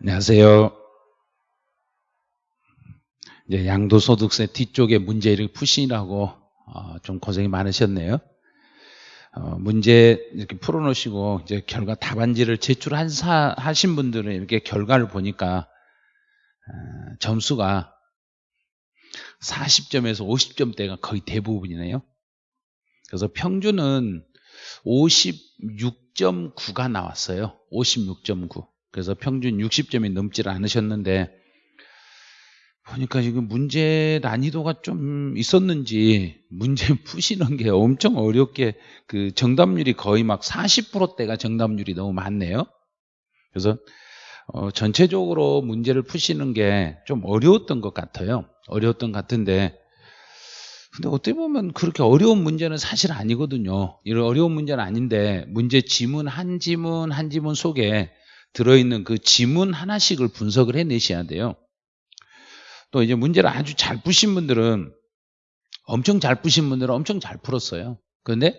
안녕하세요. 이제 양도소득세 뒤쪽에 문제를 푸시라고 어, 좀 고생이 많으셨네요. 어, 문제 이렇게 풀어놓으시고 이제 결과 답안지를 제출하신 분들은 이렇게 결과를 보니까 어, 점수가 40점에서 50점대가 거의 대부분이네요. 그래서 평균은 56.9가 나왔어요. 56.9. 그래서 평균 60점이 넘지를 않으셨는데 보니까 지금 문제 난이도가 좀 있었는지 문제 푸시는 게 엄청 어렵게 그 정답률이 거의 막 40%대가 정답률이 너무 많네요. 그래서 어 전체적으로 문제를 푸시는 게 좀 어려웠던 것 같아요. 어려웠던 것 같은데 근데 어떻게 보면 그렇게 어려운 문제는 사실 아니거든요. 이런 어려운 문제는 아닌데 문제 지문 한 지문 한 지문 속에 들어있는 그 지문 하나씩을 분석을 해내셔야 돼요. 또 이제 문제를 아주 잘 푸신 분들은 엄청 잘 푸신 분들은 엄청 잘 풀었어요. 그런데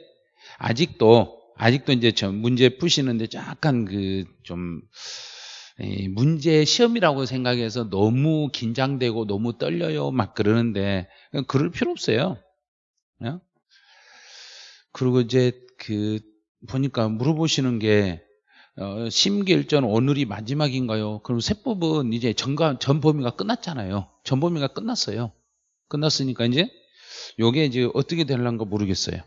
아직도 아직도 이제 저 문제 푸시는데 약간 그좀 문제 시험이라고 생각해서 너무 긴장되고 너무 떨려요 막 그러는데 그럴 필요 없어요. 어? 그리고 이제 그 보니까 물어보시는 게 어, 심기일전 오늘이 마지막인가요? 그럼 세법은 이제 전가, 전 범위가 끝났잖아요. 전 범위가 끝났어요. 끝났으니까 이제 요게 이제 어떻게 되려는가 모르겠어요.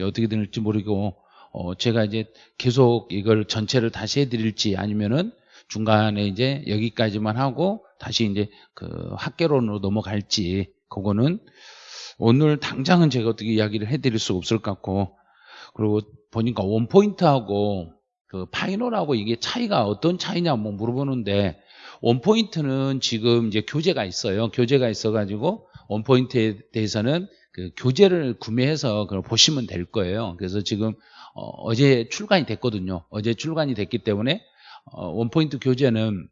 어떻게 될지 모르고 어, 제가 이제 계속 이걸 전체를 다시 해드릴지 아니면은 중간에 이제 여기까지만 하고 다시 이제 그 학계론으로 넘어갈지 그거는 오늘 당장은 제가 어떻게 이야기를 해드릴 수 없을 것 같고 그리고 보니까 원포인트하고 그 파이널하고 이게 차이가 어떤 차이냐 뭐 물어보는데 원포인트는 지금 이제 교재가 있어요. 교재가 있어가지고 원포인트에 대해서는 그 교재를 구매해서 그걸 보시면 될 거예요. 그래서 지금 어, 제 출간이 됐거든요. 어제 출간이 됐기 때문에 어, 원포인트 교재는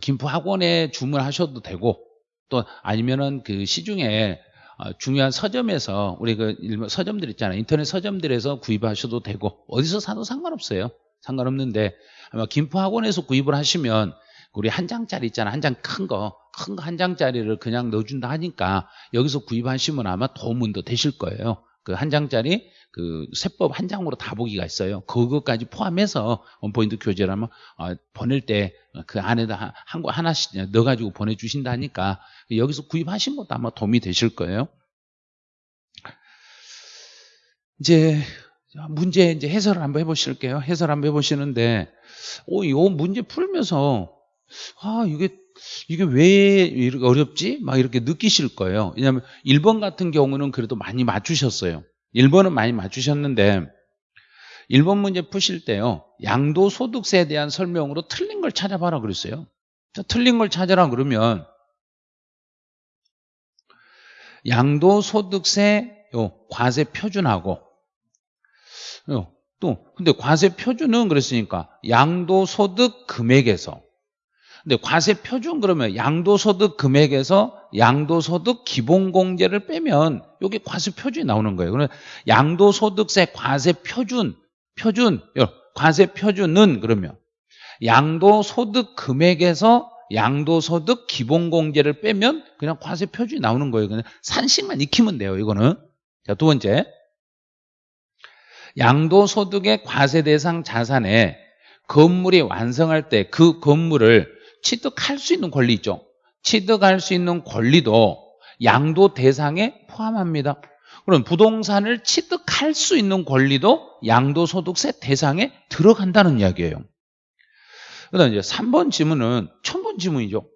김포 학원에 주문하셔도 되고 또 아니면은 그 시중에 어, 중요한 서점에서 우리 그 서점들 있잖아요. 인터넷 서점들에서 구입하셔도 되고 어디서 사도 상관없어요. 상관없는데 아마 김포 학원에서 구입을 하시면 우리 한 장짜리 있잖아. 한 장 큰 거. 큰 거 한 장짜리를 그냥 넣어준다 하니까 여기서 구입하시면 아마 도움은 더 되실 거예요. 그 한 장짜리 그 세법 한 장으로 다 보기가 있어요. 그것까지 포함해서 원포인트 교재라면 어, 보낼 때 그 안에다 한 거 하나씩 넣어가지고 보내주신다 하니까 여기서 구입하신 것도 아마 도움이 되실 거예요. 이제 문제 이제 해설을 한번 해보실게요. 해설 한번 해보시는데, 오, 요 문제 풀면서 아 이게 이게 왜 이렇게 어렵지? 막 이렇게 느끼실 거예요. 왜냐하면 1번 같은 경우는 그래도 많이 맞추셨어요. 1번은 많이 맞추셨는데 1번 문제 푸실 때요. 양도소득세에 대한 설명으로 틀린 걸 찾아봐라 그랬어요. 자, 틀린 걸 찾아라 그러면 양도소득세 요 과세 표준하고 요, 또 근데 과세 표준은 그랬으니까 양도소득 금액에서 근데 과세 표준 그러면 양도소득 금액에서 양도소득 기본공제를 빼면 여기 과세 표준이 나오는 거예요. 그러면 양도소득세 과세 표준 표준 과세 표준은 그러면 양도소득 금액에서 양도소득 기본공제를 빼면 그냥 과세 표준이 나오는 거예요. 그냥 산식만 익히면 돼요. 이거는 자 두 번째 양도소득의 과세 대상 자산에 건물이 완성할 때 그 건물을 취득할 수 있는 권리 있죠. 취득할 수 있는 권리도 양도 대상에 포함합니다. 그럼 부동산을 취득할 수 있는 권리도 양도소득세 대상에 들어간다는 이야기예요. 그 다음 이제 3번 지문은 처음 본 지문이죠.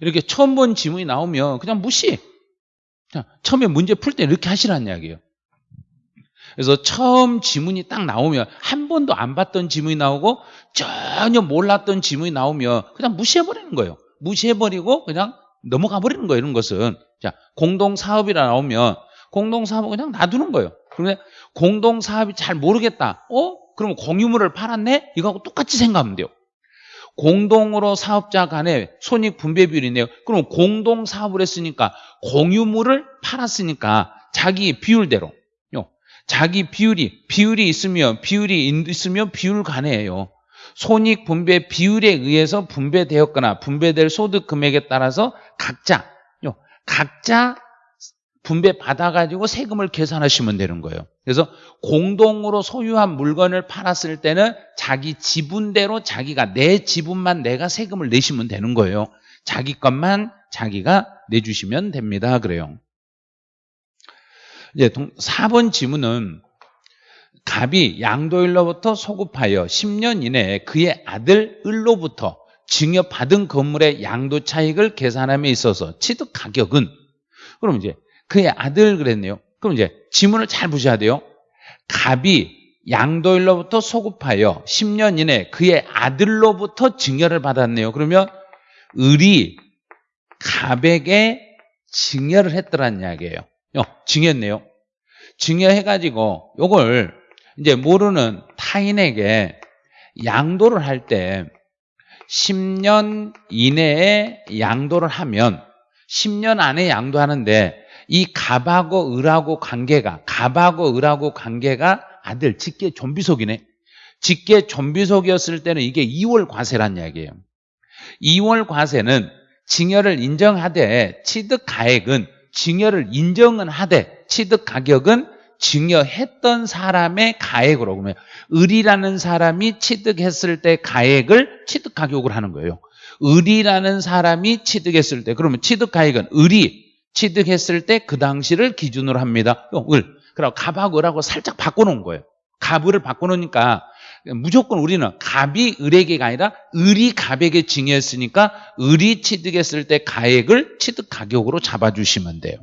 이렇게 처음 본 지문이 나오면 그냥 무시. 그냥 처음에 문제 풀 때 이렇게 하시라는 이야기예요. 그래서 처음 지문이 딱 나오면 한 번도 안 봤던 지문이 나오고 전혀 몰랐던 지문이 나오면 그냥 무시해버리는 거예요. 무시해버리고 그냥 넘어가 버리는 거예요. 이런 것은. 자, 공동사업이라 나오면 공동사업은 그냥 놔두는 거예요. 그런데 공동사업이 잘 모르겠다. 어? 그러면 공유물을 팔았네? 이거하고 똑같이 생각하면 돼요. 공동으로 사업자 간의 손익 분배 비율이네요. 그럼 공동 사업을 했으니까 공유물을 팔았으니까 자기 비율대로 자기 비율이 비율이 있으면 비율이 있으면 비율 간에요. 손익 분배 비율에 의해서 분배되었거나 분배될 소득 금액에 따라서 각자 요, 각자 분배 받아가지고 세금을 계산하시면 되는 거예요. 그래서 공동으로 소유한 물건을 팔았을 때는 자기 지분대로 자기가 내 지분만 내가 세금을 내시면 되는 거예요. 자기 것만 자기가 내주시면 됩니다. 그래요. 이제 4번 지문은 갑이 양도일로부터 소급하여 10년 이내에 그의 아들 을로부터 증여받은 건물의 양도 차익을 계산함에 있어서 취득 가격은 그럼 이제 그의 아들 그랬네요. 그럼 이제 지문을 잘 보셔야 돼요. 갑이 양도일로부터 소급하여 10년 이내 그의 아들로부터 증여를 받았네요. 그러면 을이 갑에게 증여를 했더란 이야기예요. 어, 증여했네요. 증여해가지고 요걸 이제 모르는 타인에게 양도를 할 때 10년 이내에 양도를 하면 10년 안에 양도하는데 이 갑하고 을하고 관계가 갑하고 을하고 관계가 아들 직계 좀비속이네. 직계 좀비속이었을 때는 이게 2월 과세란 이야기예요. 2월 과세는 징여를 인정하되 취득 가액은 징여를 인정은 하되 취득 가격은 증여했던 사람의 가액으로 그러면 을이라는 사람이 취득했을 때 가액을 취득 가격으로 하는 거예요. 을이라는 사람이 취득했을 때 그러면 취득 가액은 을이 취득했을 때 그 당시를 기준으로 합니다. 어, 을. 그리고 갑하고 을하고 살짝 바꿔놓은 거예요. 갑을을 바꿔놓으니까 무조건 우리는 갑이 을에게가 아니라 을이 갑에게 증여했으니까 을이 취득했을 때 가액을 취득 가격으로 잡아주시면 돼요.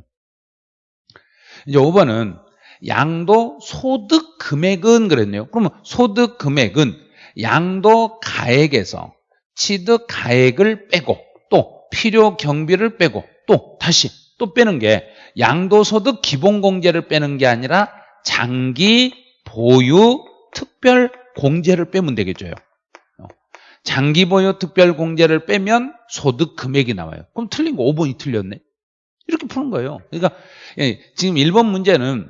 이제 5번은 양도 소득 금액은 그랬네요. 그러면 소득 금액은 양도 가액에서 취득 가액을 빼고 또 필요 경비를 빼고 또 다시 또 빼는 게 양도 소득 기본 공제를 빼는 게 아니라 장기 보유 특별 공제를 빼면 되겠죠. 장기 보유 특별 공제를 빼면 소득 금액이 나와요. 그럼 틀린 거 5번이 틀렸네. 이렇게 푸는 거예요. 그러니까 예, 지금 1번 문제는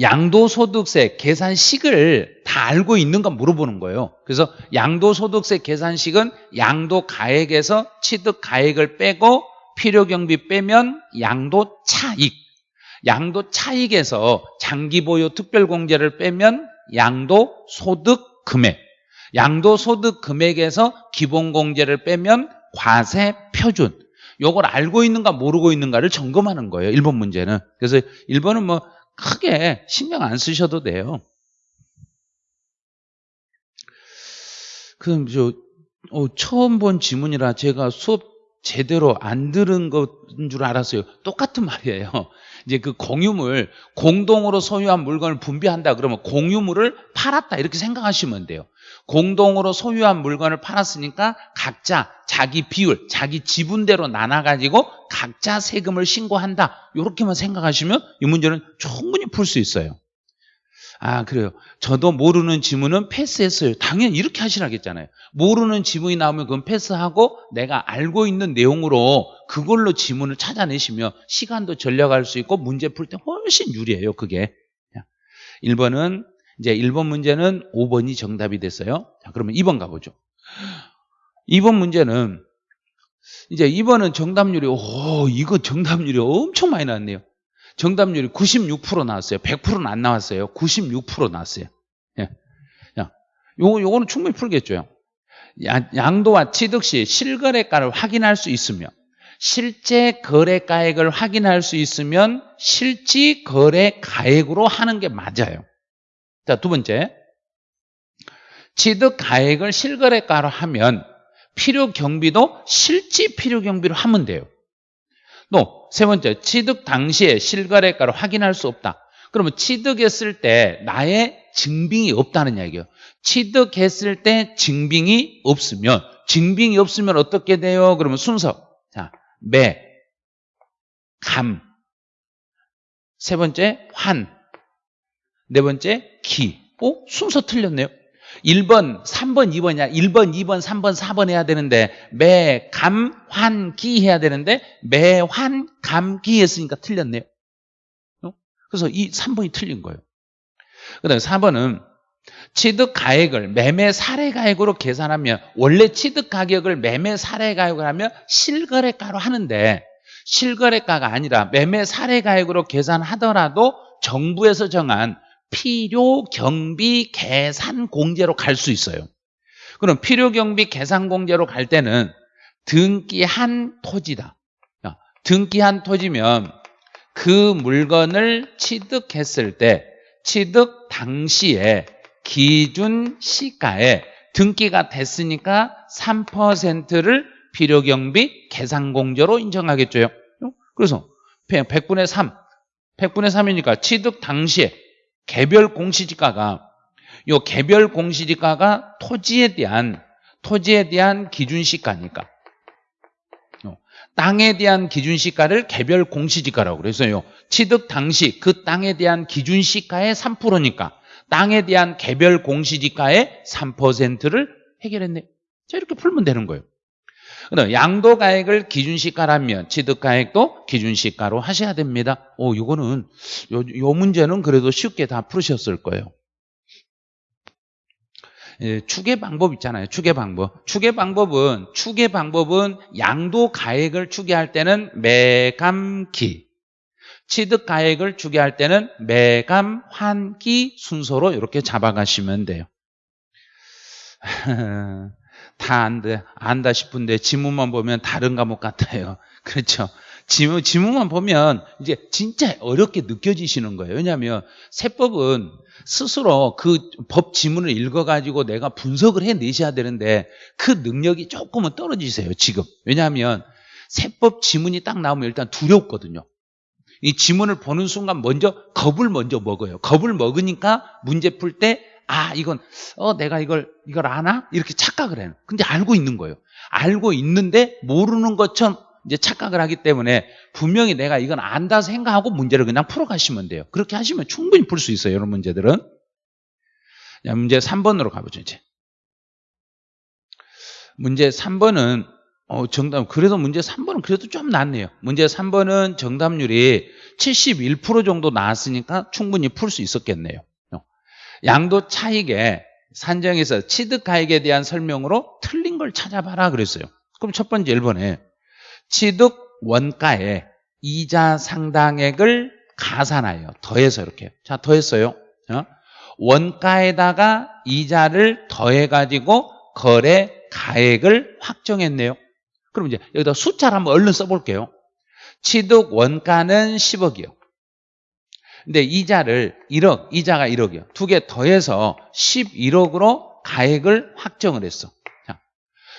양도소득세 계산식을 다 알고 있는가 물어보는 거예요. 그래서 양도소득세 계산식은 양도가액에서 취득가액을 빼고 필요경비 빼면 양도 차익. 양도 차익에서 장기보유 특별공제를 빼면 양도 소득 금액. 양도 소득 금액에서 기본공제를 빼면 과세 표준. 요걸 알고 있는가 모르고 있는가를 점검하는 거예요. 1번 문제는. 그래서 1번은 뭐 크게 신경 안 쓰셔도 돼요. 그럼 저 어, 처음 본 지문이라 제가 수업 제대로 안 들은 것인 줄 알았어요. 똑같은 말이에요. 이제 그 공유물, 공동으로 소유한 물건을 분배한다 그러면 공유물을 팔았다 이렇게 생각하시면 돼요. 공동으로 소유한 물건을 팔았으니까 각자 자기 비율, 자기 지분대로 나눠 가지고 각자 세금을 신고한다. 이렇게만 생각하시면 이 문제는 충분히 풀 수 있어요. 아 그래요. 저도 모르는 지문은 패스했어요. 당연히 이렇게 하시라겠잖아요. 모르는 지문이 나오면 그건 패스하고 내가 알고 있는 내용으로 그걸로 지문을 찾아내시면 시간도 절약할 수 있고 문제 풀 때 훨씬 유리해요. 그게. 1번은 이제 1번 문제는 5번이 정답이 됐어요. 자, 그러면 2번 가보죠. 2번 문제는 이제 2번은 정답률이 오 이거 정답률이 엄청 많이 나왔네요. 정답률이 96% 나왔어요. 100%는 안 나왔어요. 96% 나왔어요. 예. 야, 요거, 요거는 충분히 풀겠죠. 양도와 취득 시 실거래가를 확인할 수 있으며 실제 거래가액을 확인할 수 있으면 실지 거래가액으로 하는 게 맞아요. 자, 두 번째. 취득 가액을 실거래가로 하면 필요 경비도 실지 필요 경비로 하면 돼요. 또 세 번째, 취득 당시에 실거래가를 확인할 수 없다. 그러면 취득했을 때 나의 증빙이 없다는 이야기예요. 취득했을 때 증빙이 없으면 증빙이 없으면 어떻게 돼요? 그러면 순서 자, 매, 감, 세 번째 환, 네 번째 기. 어? 순서 틀렸네요. 1번, 3번, 2번이야. 1번, 2번, 3번, 4번 해야 되는데 매, 감, 환, 기 해야 되는데 매, 환, 감, 기 했으니까 틀렸네요. 어? 그래서 이 3번이 틀린 거예요. 그 다음에 4번은 취득 가액을 매매 사례 가액으로 계산하면 원래 취득 가격을 매매 사례 가액으로 하면 실거래가로 하는데 실거래가가 아니라 매매 사례 가액으로 계산하더라도 정부에서 정한 필요 경비 계산 공제로 갈 수 있어요. 그럼 필요 경비 계산 공제로 갈 때는 등기한 토지다. 등기한 토지면 그 물건을 취득했을 때 취득 당시에 기준 시가에 등기가 됐으니까 3%를 필요 경비 계산 공제로 인정하겠죠. 그래서 100분의 3, 100분의 3이니까 취득 당시에 개별 공시지가가 요 개별 공시지가가 토지에 대한 토지에 대한 기준시가니까 땅에 대한 기준시가를 개별 공시지가라고 그래서요. 취득 당시 그 땅에 대한 기준시가의 3%니까 땅에 대한 개별 공시지가의 3%를 해결했네. 자 이렇게 풀면 되는 거예요. 양도가액을 기준시가라면 취득가액도 기준시가로 하셔야 됩니다. 오, 이거는 요, 요 문제는 그래도 쉽게 다 풀으셨을 거예요. 예, 추계 방법 있잖아요. 추계 방법. 추계 방법은 추계 방법은 양도 가액을 추계할 때는 매감기, 취득 가액을 추계할 때는 매감 환기 순서로 이렇게 잡아가시면 돼요. 다 안돼 안다 싶은데 지문만 보면 다른 과목 같아요. 그렇죠? 지문, 지문만 보면 이제 진짜 어렵게 느껴지시는 거예요. 왜냐하면 세법은 스스로 그 법 지문을 읽어가지고 내가 분석을 해내셔야 되는데 그 능력이 조금은 떨어지세요. 지금. 왜냐하면 세법 지문이 딱 나오면 일단 두렵거든요. 이 지문을 보는 순간 먼저 겁을 먼저 먹어요. 겁을 먹으니까 문제 풀 때 아, 이건, 어, 내가 이걸, 이걸 아나? 이렇게 착각을 해요. 근데 알고 있는 거예요. 알고 있는데 모르는 것처럼 이제 착각을 하기 때문에 분명히 내가 이건 안다 생각하고 문제를 그냥 풀어가시면 돼요. 그렇게 하시면 충분히 풀 수 있어요. 이런 문제들은. 자, 문제 3번으로 가보죠, 이제. 문제 3번은 어, 정답, 그래도 문제 3번은 그래도 좀 낫네요. 문제 3번은 정답률이 71% 정도 나왔으니까 충분히 풀 수 있었겠네요. 어. 양도 차익에 산정에서 취득가액에 대한 설명으로 틀린 걸 찾아봐라 그랬어요. 그럼 첫 번째 1번에 취득 원가에 이자 상당액을 가산하여 더해서 이렇게 자 더했어요. 어? 원가에다가 이자를 더해가지고 거래 가액을 확정했네요. 그럼 이제 여기다 숫자를 한번 얼른 써볼게요. 취득 원가는 10억이요. 근데 이자를 1억, 이자가 1억이요. 두 개 더해서 11억으로 가액을 확정을 했어. 자,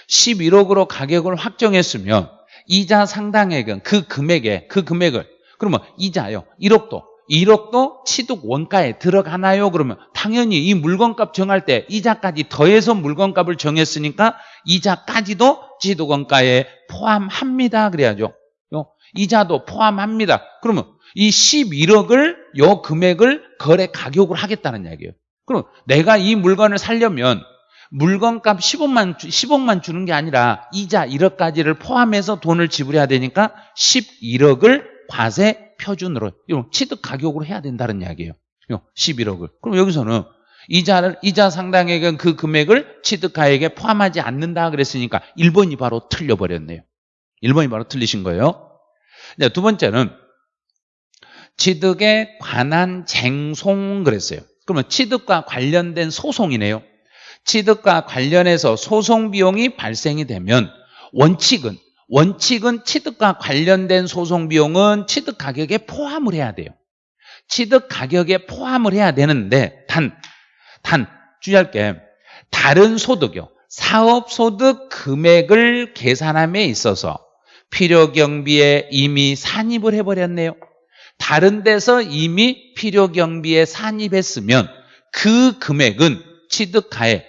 11억으로 가격을 확정했으면 이자 상당액은 그 금액에, 그 금액을, 그러면 이자요. 1억도, 1억도 취득 원가에 들어가나요? 그러면 당연히 이 물건값 정할 때 이자까지 더해서 물건값을 정했으니까 이자까지도 취득 원가에 포함합니다. 그래야죠. 이자도 포함합니다. 그러면 이 11억을 요 금액을 거래 가격으로 하겠다는 이야기예요. 그럼 내가 이 물건을 살려면 물건값 10억만, 10억만 주는 게 아니라 이자 1억까지를 포함해서 돈을 지불해야 되니까 11억을 과세 표준으로 취득 가격으로 해야 된다는 이야기예요. 11억을. 그럼 여기서는 이자를 이자 상당액은 그 금액을 취득 가액에 포함하지 않는다 그랬으니까 1번이 바로 틀려 버렸네요. 1번이 바로 틀리신 거예요. 네, 두 번째는 취득에 관한 쟁송 그랬어요. 그러면 취득과 관련된 소송이네요. 취득과 관련해서 소송 비용이 발생이 되면 원칙은 원칙은 취득과 관련된 소송 비용은 취득 가격에 포함을 해야 돼요. 취득 가격에 포함을 해야 되는데 단, 단 주의할 게 다른 소득요. 사업소득 금액을 계산함에 있어서 필요경비에 이미 산입을 해버렸네요. 다른 데서 이미 필요 경비에 산입했으면 그 금액은 취득가액,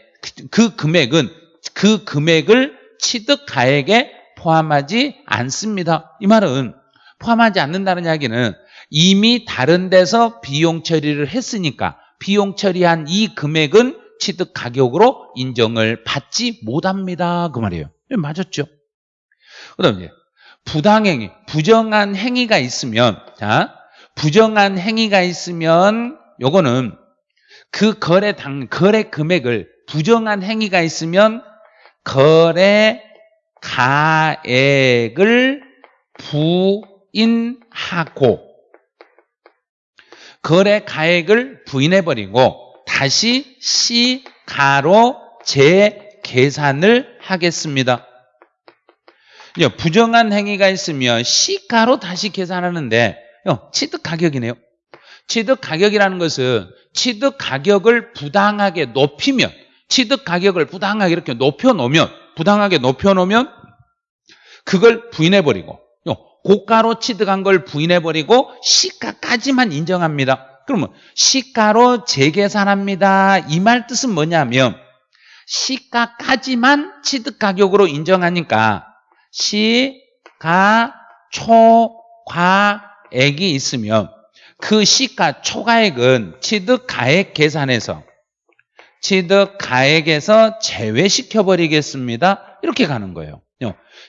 그 금액은 그 금액을 취득가액에 포함하지 않습니다. 이 말은 포함하지 않는다는 이야기는 이미 다른 데서 비용 처리를 했으니까 비용 처리한 이 금액은 취득 가격으로 인정을 받지 못합니다. 그 말이에요. 예, 맞았죠? 그 다음에 부당행위, 부정한 행위가 있으면 자 부정한 행위가 있으면 요거는 그 거래 당 거래 금액을 부정한 행위가 있으면 거래 가액을 부인하고 거래 가액을 부인해 버리고 다시 시가로 재계산을 하겠습니다. 예, 부정한 행위가 있으면 시가로 다시 계산하는데 어, 취득 가격이네요. 취득 가격이라는 것은 취득 가격을 부당하게 높이면 취득 가격을 부당하게 이렇게 높여 놓으면 부당하게 높여 놓으면 그걸 부인해 버리고 고가로 취득한 걸 부인해 버리고 시가까지만 인정합니다. 그러면 시가로 재계산합니다. 이 말 뜻은 뭐냐면 시가까지만 취득 가격으로 인정하니까 시가 초과 액이 있으면 그 시가 초과액은 취득 가액 계산에서 취득 가액에서 제외시켜 버리겠습니다. 이렇게 가는 거예요.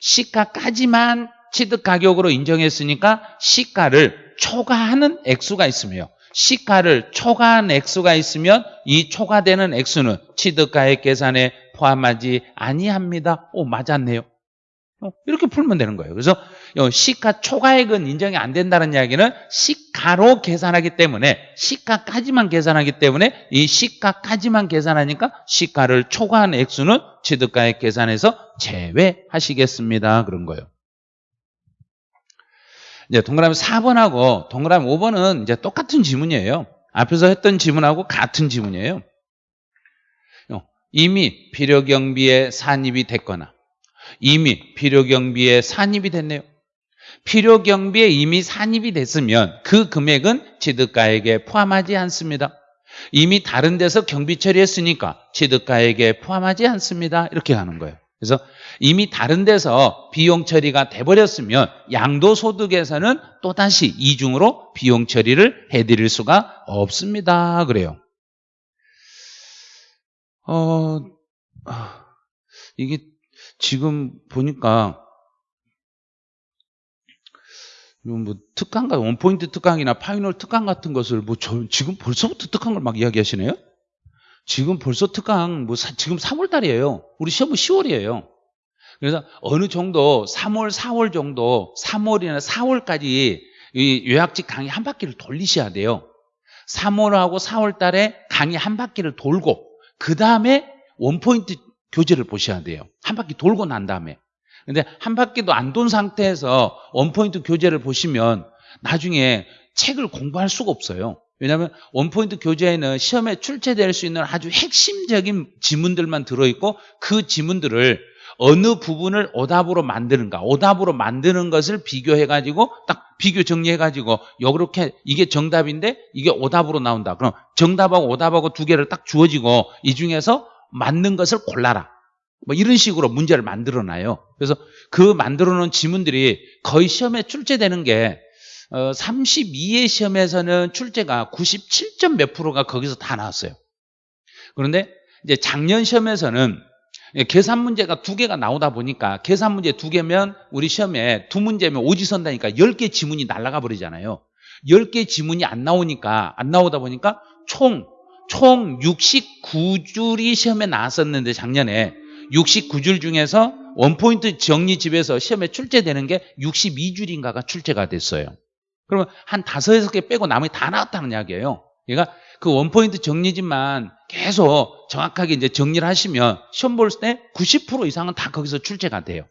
시가까지만 취득 가격으로 인정했으니까 시가를 초과하는 액수가 있으며 시가를 초과한 액수가 있으면 이 초과되는 액수는 취득가액 계산에 포함하지 아니합니다. 오 맞았네요. 어, 이렇게 풀면 되는 거예요. 그래서 시가 초과액은 인정이 안 된다는 이야기는 시가로 계산하기 때문에 시가까지만 계산하기 때문에 이 시가까지만 계산하니까 시가를 초과한 액수는 취득가액 계산에서 제외하시겠습니다. 그런 거예요. 이제 동그라미 4번하고 동그라미 5번은 이제 똑같은 지문이에요. 앞에서 했던 지문하고 같은 지문이에요. 이미 필요경비에 산입이 됐거나 이미 필요경비에 산입이 됐네요. 필요 경비에 이미 산입이 됐으면 그 금액은 취득가액에 포함하지 않습니다. 이미 다른 데서 경비 처리했으니까 취득가액에 포함하지 않습니다. 이렇게 가는 거예요. 그래서 이미 다른 데서 비용 처리가 돼버렸으면 양도소득에서는 또다시 이중으로 비용 처리를 해드릴 수가 없습니다. 그래요. 어, 이게 지금 보니까 뭐 특강과 one point 특강이나 final 특강 같은 것을 뭐 저, 지금 벌써부터 특강을 막 이야기하시네요? 지금 벌써 특강 뭐 사, 지금 3월 달이에요. 우리 시험은 10월이에요. 그래서 어느 정도 3월, 4월 정도 3월이나 4월까지 이 요약직 강의 한 바퀴를 돌리셔야 돼요. 3월하고 4월 달에 강의 한 바퀴를 돌고 그 다음에 원포인트 교재를 보셔야 돼요. 한 바퀴 돌고 난 다음에. 근데 한 바퀴도 안 돈 상태에서 원포인트 교재를 보시면 나중에 책을 공부할 수가 없어요. 왜냐하면 원포인트 교재에는 시험에 출제될 수 있는 아주 핵심적인 지문들만 들어있고 그 지문들을 어느 부분을 오답으로 만드는가 오답으로 만드는 것을 비교해가지고 딱 비교 정리해가지고 이렇게 이게 정답인데 이게 오답으로 나온다 그럼 정답하고 오답하고 두 개를 딱 주어지고 이 중에서 맞는 것을 골라라 뭐 이런 식으로 문제를 만들어 놔요 그래서 그 만들어 놓은 지문들이 거의 시험에 출제되는 게 어, 32회 시험에서는 출제가 97점 몇 프로가 거기서 다 나왔어요. 그런데 이제 작년 시험에서는 계산 문제가 두 개가 나오다 보니까 계산 문제 두 개면 우리 시험에 두 문제면 오지선다니까 10개 지문이 날아가 버리잖아요. 10개 지문이 안 나오니까 안 나오다 보니까 총, 총 69줄이 시험에 나왔었는데 작년에 69줄 중에서 원포인트 정리집에서 시험에 출제되는 게 62줄인가가 출제가 됐어요. 그러면 한 다섯, 여섯 개 빼고 나머지 다 나왔다는 이야기예요. 그러니까 그 원포인트 정리집만 계속 정확하게 이제 정리를 하시면 시험 볼 때 90% 이상은 다 거기서 출제가 돼요.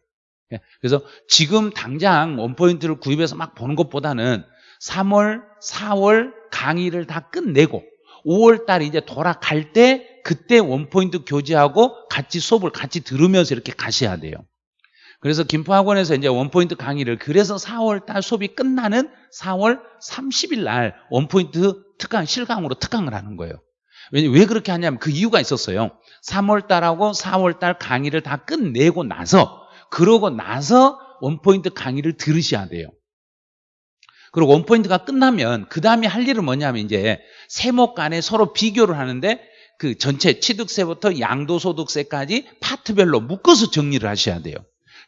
예, 그래서 지금 당장 원포인트를 구입해서 막 보는 것보다는 3월, 4월 강의를 다 끝내고 5월 달 이제 돌아갈 때 그때 원포인트 교재하고 같이 수업을 같이 들으면서 이렇게 가셔야 돼요. 그래서 김포학원에서 이제 원포인트 강의를 그래서 4월 달 수업이 끝나는 4월 30일 날 원포인트 특강 실강으로 특강을 하는 거예요. 왜 그렇게 하냐면 그 이유가 있었어요. 3월 달하고 4월 달 강의를 다 끝내고 나서 그러고 나서 원포인트 강의를 들으셔야 돼요. 그리고 원포인트가 끝나면 그 다음에 할 일은 뭐냐면 이제 세목 간에 서로 비교를 하는데 그 전체 취득세부터 양도소득세까지 파트별로 묶어서 정리를 하셔야 돼요.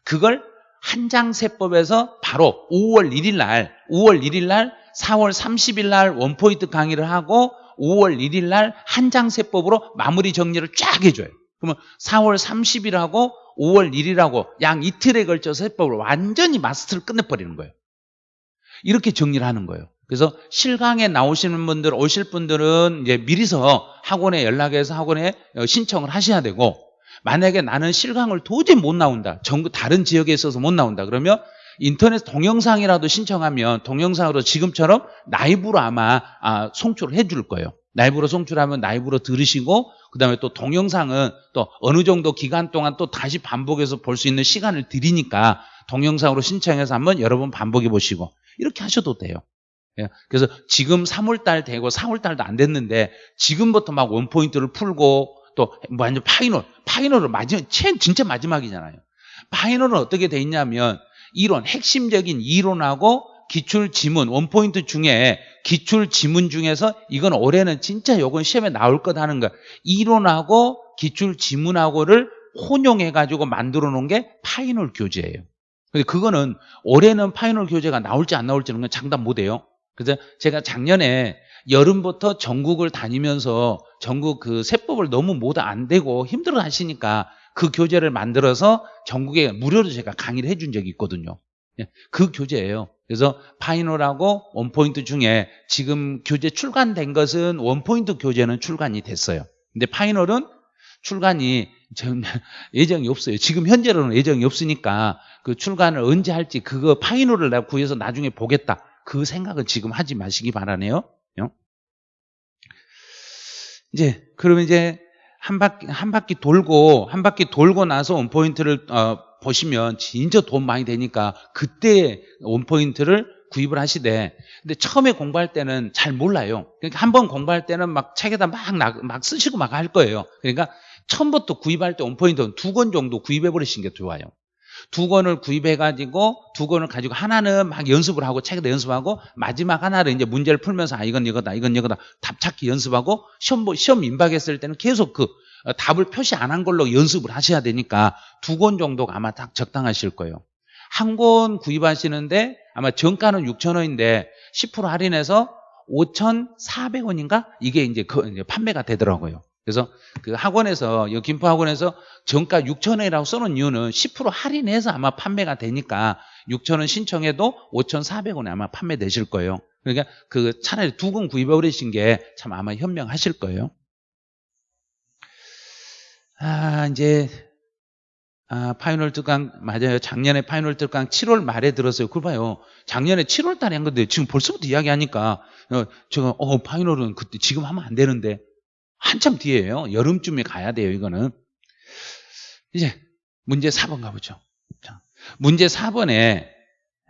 그걸 한장세법에서 바로 5월 1일 날, 5월 1일 날, 4월 30일 날 원포인트 강의를 하고 5월 1일 날 한장 세법으로 마무리 정리를 쫙 해줘요. 그러면 4월 30일하고 5월 1일하고 양 이틀에 걸쳐서 세법을 완전히 마스터를 끝내버리는 거예요. 이렇게 정리를 하는 거예요. 그래서 실강에 나오시는 분들, 오실 분들은 이제 미리서 학원에 연락해서 학원에 어, 신청을 하셔야 되고 만약에 나는 실강을 도저히 못 나온다. 전국 다른 지역에 있어서 못 나온다. 그러면 인터넷 동영상이라도 신청하면 동영상으로 지금처럼 라이브로 아마 아, 송출을 해줄 거예요. 라이브로 송출하면 라이브로 들으시고 그다음에 또 동영상은 또 어느 정도 기간 동안 또 다시 반복해서 볼 수 있는 시간을 드리니까 동영상으로 신청해서 한번 여러 번 반복해 보시고 이렇게 하셔도 돼요. 예, 그래서 지금 3월달 되고 4월달도 안 됐는데 지금부터 막 one point를 풀고 또 완전 final final을 마지막 진짜 마지막이잖아요. final은 어떻게 돼 있냐면 이론 핵심적인 이론하고 기출 지문 one point 중에 기출 지문 중에서 이건 올해는 진짜 요건 시험에 나올 것 하는 거 이론하고 기출 지문하고를 혼용해 가지고 만들어 놓은 게 final 교재예요. 근데 그거는 올해는 final 교재가 나올지 안 나올지는 장담 못 해요. 그래서 제가 작년에 여름부터 전국을 다니면서 전국 그 세법을 너무 못안 되고 힘들어 하시니까 그 교재를 만들어서 전국에 무료로 제가 강의를 해준 적이 있거든요. 예, 그 교재예요. 그래서 final하고 one point 중에 지금 교재 출간된 것은 one point 교재는 출간이 됐어요. 근데 final은 출간이 예정이 없어요. 지금 현재로는 예정이 없으니까 그 출간을 언제 할지 그거 final을 내가 구해서 나중에 보겠다. 그 생각은 지금 하지 마시기 바라네요. 이제 그러면 이제 한 바퀴 한 바퀴 돌고 한 바퀴 돌고 나서 one point를 어, 보시면 진짜 도움 많이 되니까 그때 one point를 구입을 하시되 근데 처음에 공부할 때는 잘 몰라요. 그러니까 한 번 공부할 때는 막 책에다 막, 막 쓰시고 막 할 거예요. 그러니까 처음부터 구입할 때 원포인트는 두 권 정도 구입해 버리시는 게 좋아요. 두 권을 구입해가지고 두 권을 가지고 하나는 막 연습을 하고 책에다 연습하고 마지막 하나를 이제 문제를 풀면서 아 이건 이거다 이건 이거다 답 찾기 연습하고 시험 시험 임박했을 때는 계속 그 어, 답을 표시 안 한 걸로 연습을 하셔야 되니까 두 권 정도가 아마 딱 적당하실 거예요. 한 권 구입하시는데 아마 정가는 6천 원인데 10% 할인해서 5,400원인가? 이게 그 이제 판매가 되더라고요. 그래서 그 학원에서 이 김포 학원에서 정가 6천 원이라고 써놓은 이유는 10% 할인해서 아마 판매가 되니까 6천 원 신청해도 5,400원에 아마 판매되실 거예요. 그러니까 그 차라리 두 권 구입해 버리신 게 참 아마 현명하실 거예요. 아 이제 아, final 특강 맞아요. 작년에 final 특강 7월 말에 들었어요. 그걸 봐요. 작년에 7월 달에 한 건데 지금 벌써부터 이야기하니까 어, 제가 어 파이널은 그때 지금 하면 안 되는데 한참 뒤에요. 여름쯤에 가야 돼요, 이거는. 이제 문제 4번 가보죠. 자, 문제 4번에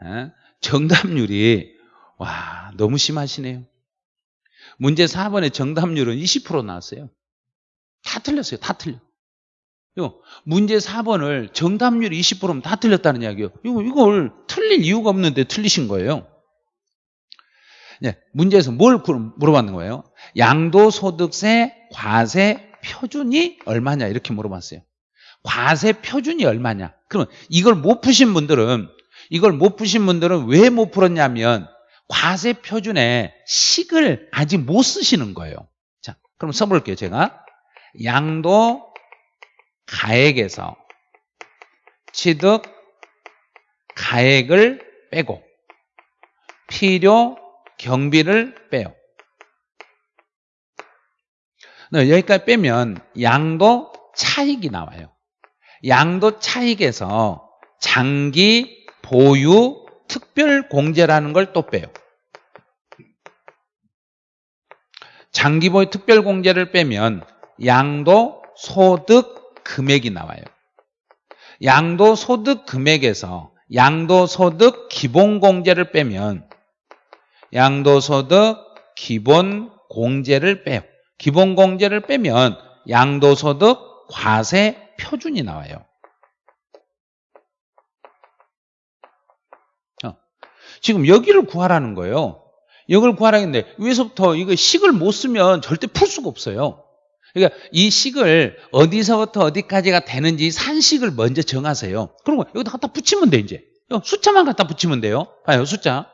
어, 정답률이 와 너무 심하시네요. 문제 4번의 정답률은 20% 나왔어요. 다 틀렸어요. 다 틀려. 문제 4번을 정답률 20%면 다 틀렸다는 이야기예요. 이거, 이걸 틀릴 이유가 없는데 틀리신 거예요. 네, 문제에서 뭘 물어봤는 거예요? 양도소득세 과세 표준이 얼마냐 이렇게 물어봤어요. 과세 표준이 얼마냐? 그러면 이걸 못 푸신 분들은 이걸 못 푸신 분들은 왜 못 풀었냐면 과세 표준에 식을 아직 못 쓰시는 거예요. 자, 그럼 써볼게요. 제가 양도 가액에서 취득 가액을 빼고 필요 경비를 빼요. 네, 여기까지 빼면 양도 차익이 나와요. 양도 차익에서 장기 보유 특별 공제라는 걸 또 빼요. 장기 보유 특별 공제를 빼면 양도 소득 금액이 나와요. 양도 소득 금액에서 양도 소득 기본 공제를 빼면 양도 소득 기본 공제를 빼요. 기본 공제를 빼면 양도소득 과세 표준이 나와요. 어. 지금 여기를 구하라는 거예요. 여기를 구하라는 데 위에서부터 이거 식을 못 쓰면 절대 풀 수가 없어요. 그러니까 이 식을 어디서부터 어디까지가 되는지 산식을 먼저 정하세요. 그리고 여기다 갖다 붙이면 돼 이제. 숫자만 갖다 붙이면 돼요. 봐요 숫자.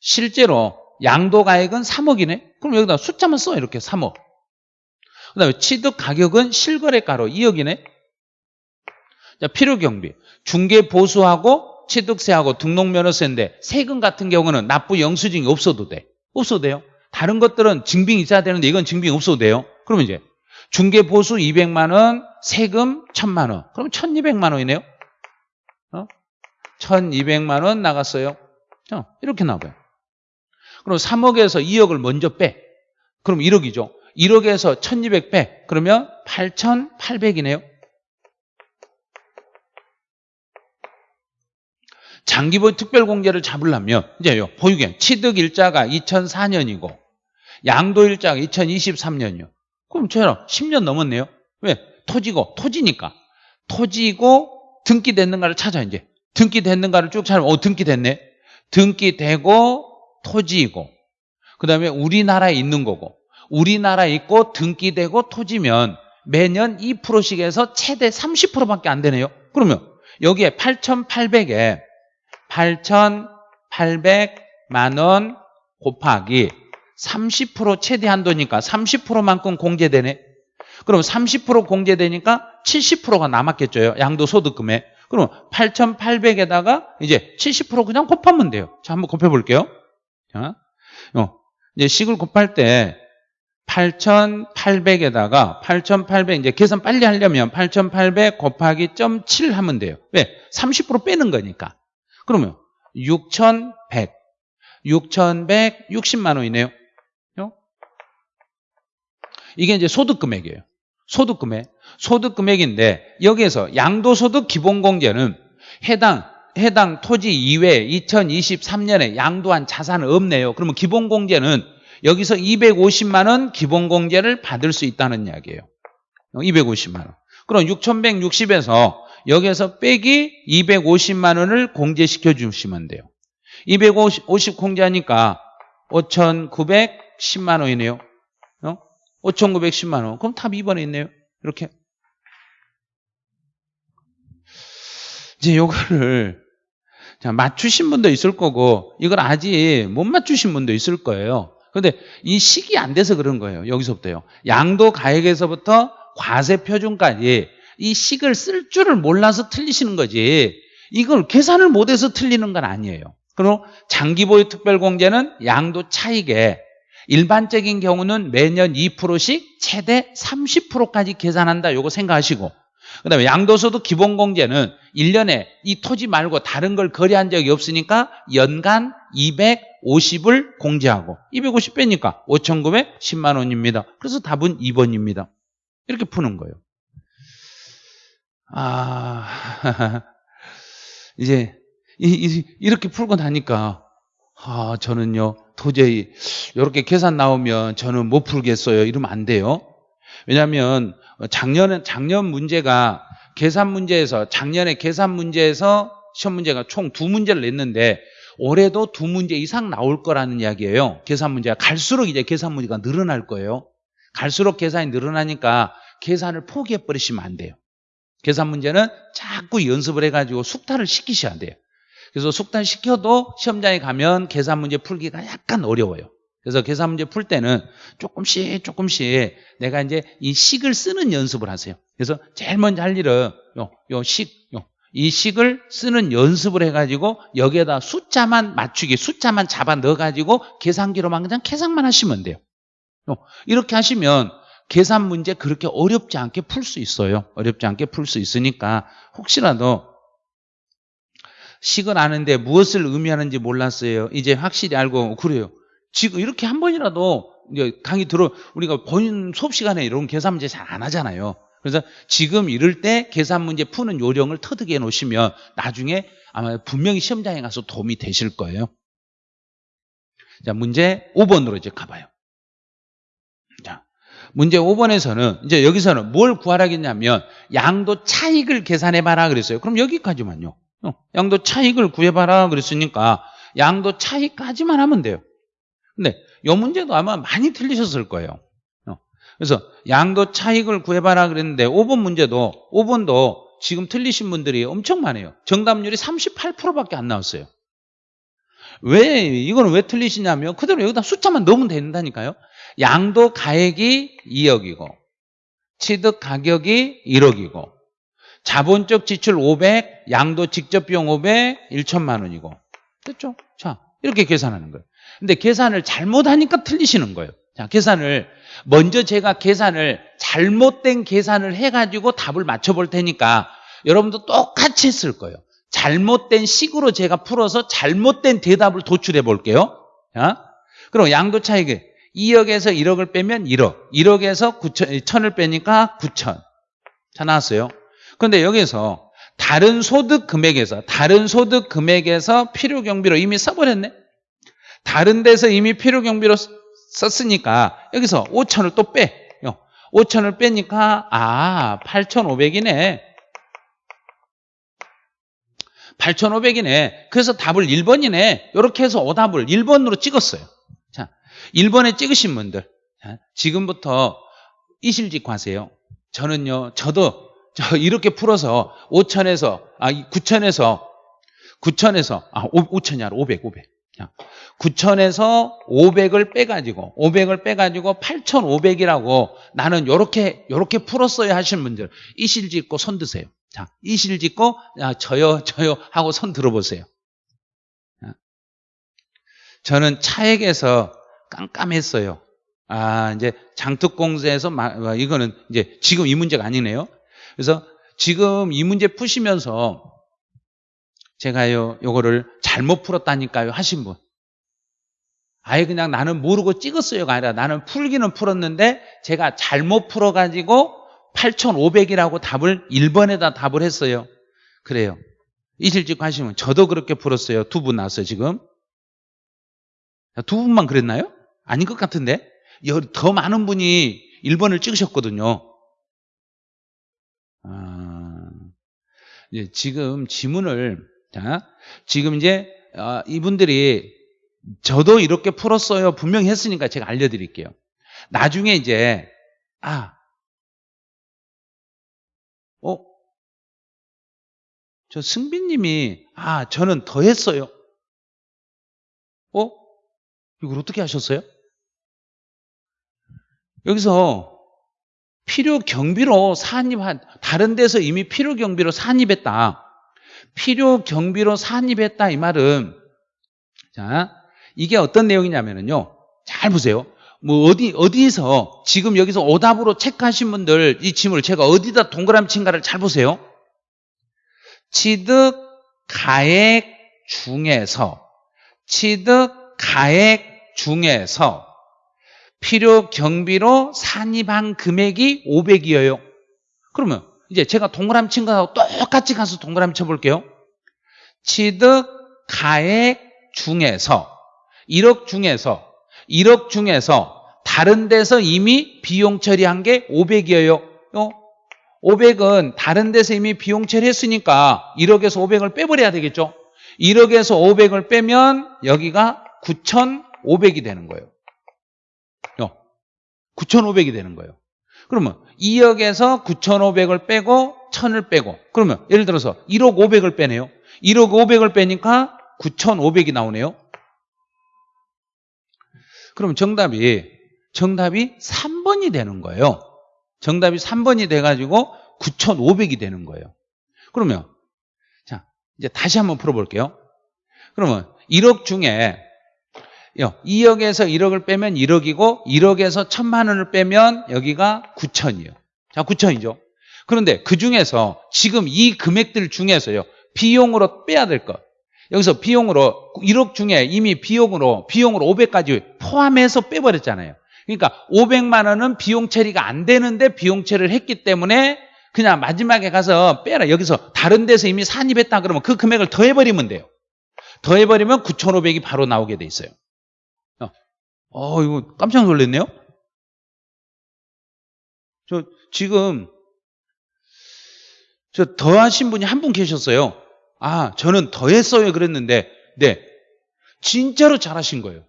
실제로 양도 가액은 3억이네. 그럼 여기다 숫자만 써 이렇게 3억. 그 다음에 취득 가격은 실거래가로 2억이네. 자, 필요 경비. 중개 보수하고 취득세하고 등록면허세인데 세금 같은 경우는 납부 영수증이 없어도 돼. 없어도 돼요. 다른 것들은 증빙이 있어야 되는데 이건 증빙이 없어도 돼요. 그러면 이제 중개 보수 200만 원, 세금 1000만 원. 그럼 1200만 원이네요. 어? 1200만 원 나갔어요. 어, 이렇게 나와요. 그럼 3억에서 2억을 먼저 빼. 그럼 1억이죠. 1억에서 1200 빼. 그러면 8800이네요. 장기보유 특별공제를 잡으려면 이제요. 보유権취득 일자가 2004년이고 양도 일자가 2023년이요. 그럼 저랑 10년 넘었네요. 왜? 토지고 토지니까 토지고 등기됐는가를 찾아 이제 등기됐는가를 쭉 찾으면 어 등기됐네. 등기되고 토지이고 그 다음에 우리나라에 있는 거고 우리나라에 있고 등기되고 토지면 매년 2%씩 해서 최대 30%밖에 안 되네요. 그러면 여기에 8,800에 8,800만 원 곱하기 30% 최대 한도니까 30%만큼 공제되네. 그럼 30% 공제되니까 70%가 남았겠죠. 양도소득금에. 그럼 8,800에다가 이제 70% 그냥 곱하면 돼요. 자, 한번 곱해 볼게요. 자, 어, 이제 식을 곱할 때 8,800에다가 8,800 이제 계산 빨리 하려면 8,800 곱하기 0.7 하면 돼요. 왜? 30% 빼는 거니까. 그러면 6,100. 6,160만 원이네요. 어? 이게 이제 소득 금액이에요. 소득 금액. 소득 금액인데 여기에서 양도소득 기본공제는 해당 해당 토지 이외에 2023년에 양도한 자산은 없네요. 그러면 기본공제는 여기서 250만 원 기본공제를 받을 수 있다는 이야기예요. 250만 원. 그럼 6,160에서 여기에서 빼기 250만 원을 공제시켜 주시면 돼요. 250 공제하니까 5,910만 원이네요. 어? 5,910만 원. 그럼 답 2번에 있네요. 이렇게. 이제 요거를 자, 맞추신 분도 있을 거고 이걸 아직 못 맞추신 분도 있을 거예요. 그런데 이 식이 안 돼서 그런 거예요. 여기서부터요. 양도 가액에서부터 과세 표준까지 이 식을 쓸 줄을 몰라서 틀리시는 거지. 이걸 계산을 못해서 틀리는 건 아니에요. 그리고 장기보유 특별공제는 양도 차익에 일반적인 경우는 매년 2%씩 최대 30%까지 계산한다. 이거 생각하시고 그 다음에 양도소득 기본공제는 1년에 이 토지 말고 다른 걸 거래한 적이 없으니까 연간 250을 공제하고 250 빼니까 5,910만 원입니다. 그래서 답은 2번입니다. 이렇게 푸는 거예요. 아, 이제 이, 렇게 풀고 나니까 아, 저는요 도저히 이렇게 계산 나오면 저는 못 풀겠어요. 이러면 안 돼요. 왜냐하면 작년은 작년 문제가 계산 문제에서 작년에 계산 문제에서 시험 문제가 총 두 문제를 냈는데 올해도 두 문제 이상 나올 거라는 이야기예요. 계산 문제가 갈수록 이제 계산 문제가 늘어날 거예요. 갈수록 계산이 늘어나니까 계산을 포기해 버리시면 안 돼요. 계산 문제는 자꾸 연습을 해가지고 숙달을 시키셔야 돼요. 그래서 숙달 시켜도 시험장에 가면 계산 문제 풀기가 약간 어려워요. 그래서 계산 문제 풀 때는 조금씩 조금씩 내가 이제 이 식을 쓰는 연습을 하세요. 그래서 제일 먼저 할 일은 요, 요 식, 요, 이 식을 쓰는 연습을 해가지고 여기에다 숫자만 맞추기, 숫자만 잡아 넣어가지고 계산기로만 그냥 계산만 하시면 돼요. 요, 이렇게 하시면 계산 문제 그렇게 어렵지 않게 풀 수 있어요. 어렵지 않게 풀 수 있으니까 혹시라도 식을 아는데 무엇을 의미하는지 몰랐어요. 이제 확실히 알고 그래요. 지금 이렇게 한 번이라도 강의 들어 우리가 본인 수업 시간에 이런 계산 문제 잘 안 하잖아요. 그래서 지금 이럴 때 계산 문제 푸는 요령을 터득해 놓으시면 나중에 아마 분명히 시험장에 가서 도움이 되실 거예요. 자, 문제 5번으로 이제 가봐요. 자, 문제 5번에서는 이제 여기서는 뭘 구하라겠냐면 양도 차익을 계산해 봐라 그랬어요. 그럼 여기까지만요. 어, 양도 차익을 구해 봐라 그랬으니까 양도 차익까지만 하면 돼요. 근데 이 문제도 아마 많이 틀리셨을 거예요. 어. 그래서 양도 차익을 구해봐라 그랬는데 5번 문제도 5번도 지금 틀리신 분들이 엄청 많아요. 정답률이 38%밖에 안 나왔어요. 왜 이거는 왜 틀리시냐면 그대로 여기다 숫자만 넣으면 된다니까요. 양도 가액이 2억이고 취득 가격이 1억이고 자본적 지출 500, 양도 직접 비용 500, 1천만 원이고 됐죠? 자 이렇게 계산하는 거예요. 근데 계산을 잘못하니까 틀리시는 거예요. 자 계산을 먼저 제가 계산을 잘못된 계산을 해가지고 답을 맞춰볼 테니까 여러분도 똑같이 했을 거예요. 잘못된 식으로 제가 풀어서 잘못된 대답을 도출해 볼게요. 자, 그럼 양도 차익이 2억에서 1억을 빼면 1억, 1억에서 9천, 1000을 빼니까 9천. 자, 나왔어요. 그런데 여기서 다른 소득 금액에서, 다른 소득 금액에서 필요 경비로 이미 써버렸네? 다른 데서 이미 필요 경비로 썼으니까 여기서 5천을 또 빼. 5천을 빼니까, 아, 8,500이네. 8,500이네. 그래서 답을 1번이네. 이렇게 해서 오답을 1번으로 찍었어요. 자, 1번에 찍으신 분들. 자, 지금부터 이실직 하세요. 저는요, 저도 저 이렇게 풀어서 5천에서, 아, 9천에서, 9천에서, 아, 5천이 아니라 500, 500. 자, 9천에서 500을 빼가지고, 500을 빼가지고 8,500이라고 나는 요렇게, 요렇게 풀었어야 하시는 분들, 이실 짓고 손 드세요. 자, 이실 짓고, 야, 저요, 저요 하고 손 들어보세요. 자, 저는 차액에서 깜깜했어요. 아, 이제 장특공제에서, 마- 이거는 이제 지금 이 문제가 아니네요. 그래서 지금 이 문제 푸시면서 제가요, 요거를 잘못 풀었다니까요 하신 분. 아예 그냥 나는 모르고 찍었어요가 아니라 나는 풀기는 풀었는데 제가 잘못 풀어가지고 8,500이라고 답을 1번에다 답을 했어요. 그래요. 이실직 하시면 저도 그렇게 풀었어요. 두 분 나왔어요, 지금. 두 분만 그랬나요? 아닌 것 같은데? 여- 더 많은 분이 1번을 찍으셨거든요. 아, 지금 지문을, 자, 지금 이제, 아, 이분들이 저도 이렇게 풀었어요. 분명히 했으니까 제가 알려드릴게요. 나중에 이제, 아, 어? 저 승빈님이, 아, 저는 더 했어요. 어? 이걸 어떻게 하셨어요? 여기서 필요 경비로 산입한, 다른 데서 이미 필요 경비로 산입했다. 필요 경비로 산입했다. 이 말은, 자, 이게 어떤 내용이냐면요. 잘 보세요. 뭐 어디 어디서 지금 여기서 오답으로 체크하신 분들 이 질문을 제가 어디다 동그라미 친가를 잘 보세요. 취득 가액 중에서 취득 가액 중에서 필요 경비로 산입한 금액이 500이에요. 그러면 이제 제가 동그라미 친 거하고 똑같이 가서 동그라미 쳐볼게요. 취득 가액 중에서 1억 중에서 1억 중에서 다른 데서 이미 비용 처리한 게 500이에요. 500은 다른 데서 이미 비용 처리했으니까 1억에서 500을 빼버려야 되겠죠. 1억에서 500을 빼면 여기가 9,500이 되는 거예요. 9,500이 되는 거예요. 그러면 2억에서 9,500을 빼고 1,000을 빼고 그러면 예를 들어서 1억 500을 빼네요. 1억 500을 빼니까 9,500이 나오네요. 그럼 정답이 정답이 3번이 되는 거예요. 정답이 3번이 돼가지고 9,500이 되는 거예요. 그러면 자 이제 다시 한번 풀어볼게요. 그러면 1억 중에 2억에서 1억을 빼면 1억이고 1억에서 1천만 원을 빼면 여기가 9천이에요. 자 9천이죠. 그런데 그 중에서 지금 이 금액들 중에서요 비용으로 빼야 될 것. 여기서 비용으로 1억 중에 이미 비용으로 비용으로 500까지 포함해서 빼버렸잖아요. 그러니까 500만 원은 비용 처리가 안 되는데 비용 처리를 했기 때문에 그냥 마지막에 가서 빼라. 여기서 다른 데서 이미 산입했다 그러면 그 금액을 더해버리면 돼요. 더해버리면 9,500이 바로 나오게 돼 있어요. 어, 어 이거 깜짝 놀랐네요. 저 지금 저 더하신 분이 한 분 계셨어요. 아, 저는 더했어요 그랬는데 네, 진짜로 잘하신 거예요.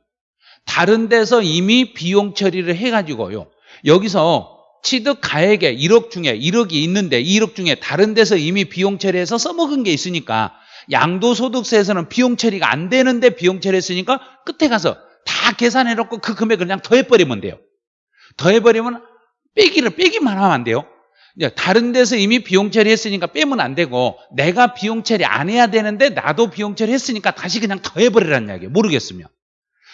다른 데서 이미 비용 처리를 해 가지고요. 여기서 취득 가액에 1억 중에 1억이 있는데 1억 중에 다른 데서 이미 비용 처리해서 써먹은 게 있으니까 양도소득세에서는 비용 처리가 안 되는데 비용 처리했으니까 끝에 가서 다 계산해 놓고 그 금액을 그냥 더해버리면 돼요. 더해버리면 빼기를 빼기만 하면 안 돼요. 다른 데서 이미 비용 처리했으니까 빼면 안 되고 내가 비용 처리 안 해야 되는데 나도 비용 처리했으니까 다시 그냥 더해버리라는 이야기예요. 모르겠으면.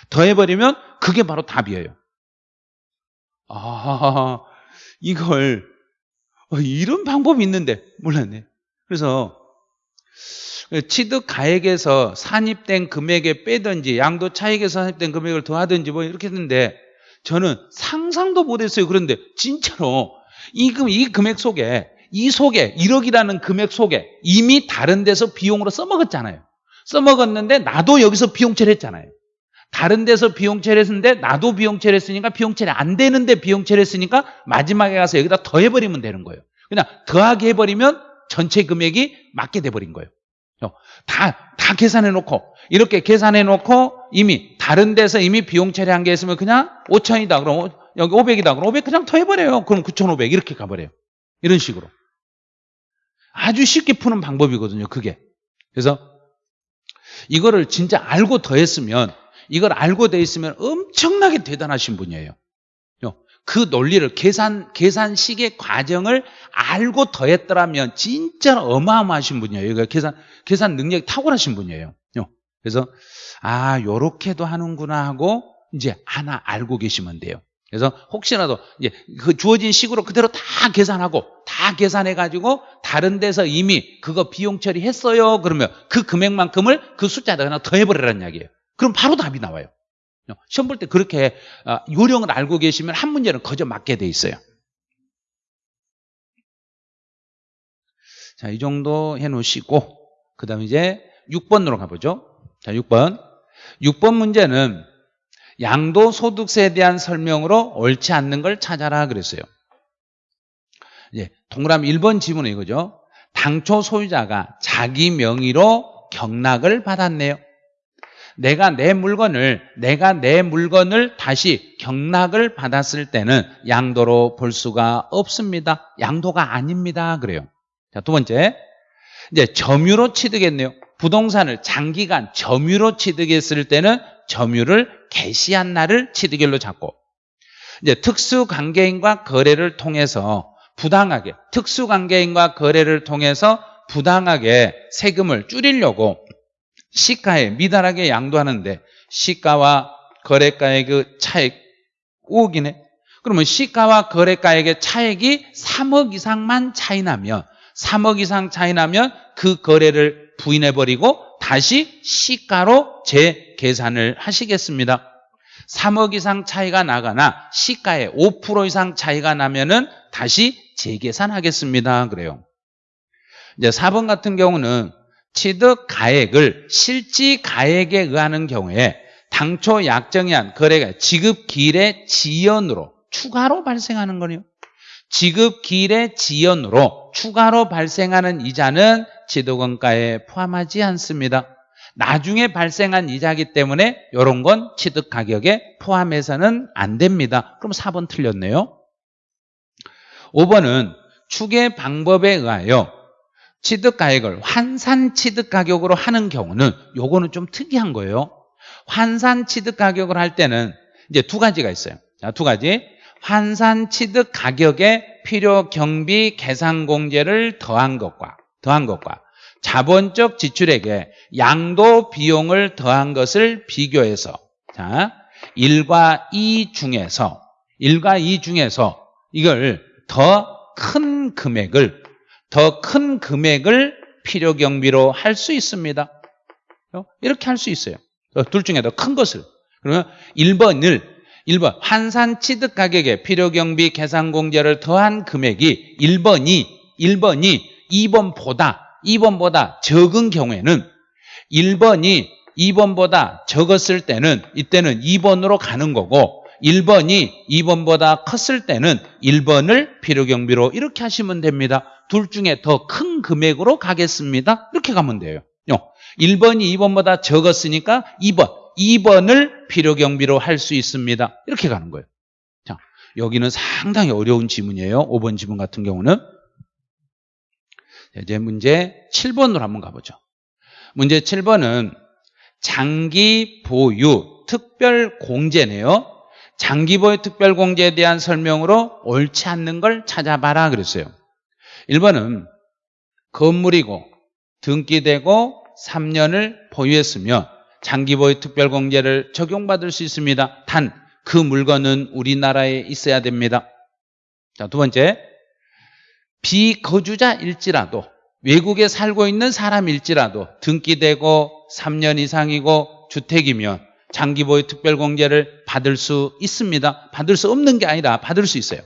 더해버리면 그게 바로 답이에요. 아 이걸 어, 이런 방법이 있는데 몰랐네. 그래서 취득 가액에서 산입된 금액에 빼든지 양도 차익에서 산입된 금액을 더하든지 뭐 이렇게 했는데 저는 상상도 못했어요. 그런데 진짜로 이, 금, 이 금액 속에 이 속에 1억이라는 금액 속에 이미 다른 데서 비용으로 써먹었잖아요. 써먹었는데 나도 여기서 비용 처리했잖아요. 다른 데서 비용 처리했는데 나도 비용 처리했으니까 비용 처리 안 되는데 비용 처리했으니까 마지막에 가서 여기다 더해버리면 되는 거예요. 그냥 더하게 해버리면 전체 금액이 맞게 돼버린 거예요. 다, 다 계산해 놓고 이렇게 계산해 놓고 이미 다른 데서 이미 비용 처리한 게 있으면 그냥 5천이다 그럼 여기 500이다 그럼 500 그냥 더해버려요. 그럼 9,500 이렇게 가버려요. 이런 식으로. 아주 쉽게 푸는 방법이거든요. 그게. 그래서 이거를 진짜 알고 더했으면 이걸 알고 돼 있으면 엄청나게 대단하신 분이에요. 그 논리를 계산 계산식의 과정을 알고 더했더라면 진짜 어마어마하신 분이에요. 이거 계산 계산 능력이 탁월하신 분이에요. 그래서 아 요렇게도 하는구나 하고 이제 하나 알고 계시면 돼요. 그래서 혹시라도 이제 그 주어진 식으로 그대로 다 계산하고 다 계산해 가지고 다른 데서 이미 그거 비용 처리했어요. 그러면 그 금액만큼을 그 숫자에다 그냥 더해 버리라는 이야기예요. 그럼 바로 답이 나와요. 시험 볼 때 그렇게 아, 요령을 알고 계시면 한 문제는 거저 맞게 돼 있어요. 자, 이 정도 해 놓으시고 그 다음에 이제 6번으로 가보죠. 자, 6번. 6번 문제는 양도소득세에 대한 설명으로 옳지 않는 걸 찾아라 그랬어요. 이제 동그라미 1번 지문은 이거죠. 당초 소유자가 자기 명의로 경락을 받았네요. 내가 내 물건을 내가 내 물건을 다시 경락을 받았을 때는 양도로 볼 수가 없습니다. 양도가 아닙니다. 그래요. 자, 두 번째. 이제 점유로 취득했네요. 부동산을 장기간 점유로 취득했을 때는 점유를 개시한 날을 취득일로 잡고 이제 특수관계인과 거래를 통해서 부당하게 특수관계인과 거래를 통해서 부당하게 세금을 줄이려고 시가에 미달하게 양도하는데 시가와 거래가의 그 차액 5억이네. 그러면 시가와 거래가액의 차액이 3억 이상만 차이 나면 3억 이상 차이 나면 그 거래를 부인해버리고 다시 시가로 재계산을 하시겠습니다. 3억 이상 차이가 나거나 시가에 5% 이상 차이가 나면은 다시 재계산하겠습니다. 그래요. 이제 4번 같은 경우는 취득 가액을 실지 가액에 의하는 경우에 당초 약정한 거래가 지급 기일의 지연으로 추가로 발생하는 거네요. 지급 기일의 지연으로 추가로 발생하는 이자는 취득원가에 포함하지 않습니다. 나중에 발생한 이자기 때문에 이런 건 취득 가격에 포함해서는 안 됩니다. 그럼 4번 틀렸네요. 5번은 추계 방법에 의하여 취득 가액을 환산 취득 가격으로 하는 경우는 요거는 좀 특이한 거예요. 환산 취득 가격을 할 때는 이제 두 가지가 있어요. 자, 두 가지. 환산 취득 가격에 필요 경비 계산 공제를 더한 것과 더한 것과 자본적 지출액에 양도 비용을 더한 것을 비교해서 자, 1과 2 중에서 1과 2 중에서 이걸 더 큰 금액을 더 큰 금액을 필요 경비로 할 수 있습니다. 이렇게 할 수 있어요. 둘 중에 더 큰 것을. 그러면 1번을 1번 환산 취득 가격에 필요 경비 계산 공제를 더한 금액이 1번이 1번이 2번보다 2번보다 적은 경우에는 1번이 2번보다 적었을 때는 이때는 2번으로 가는 거고 1번이 2번보다 컸을 때는 1번을 필요 경비로 이렇게 하시면 됩니다. 둘 중에 더 큰 금액으로 가겠습니다. 이렇게 가면 돼요. 1번이 2번보다 적었으니까 2번, 2번을 필요경비로 할 수 있습니다. 이렇게 가는 거예요. 자, 여기는 상당히 어려운 지문이에요. 5번 지문 같은 경우는. 이제 문제 7번으로 한번 가보죠. 문제 7번은 장기 보유 특별 공제네요. 장기 보유 특별 공제에 대한 설명으로 옳지 않는 걸 찾아봐라 그랬어요. 1번은 건물이고 등기되고 3년을 보유했으며 장기 보유 특별 공제를 적용받을 수 있습니다. 단 그 물건은 우리나라에 있어야 됩니다. 자, 두 번째. 비거주자일지라도 외국에 살고 있는 사람일지라도 등기되고 3년 이상이고 주택이면 장기 보유 특별공제를 받을 수 있습니다. 받을 수 없는 게 아니라 받을 수 있어요.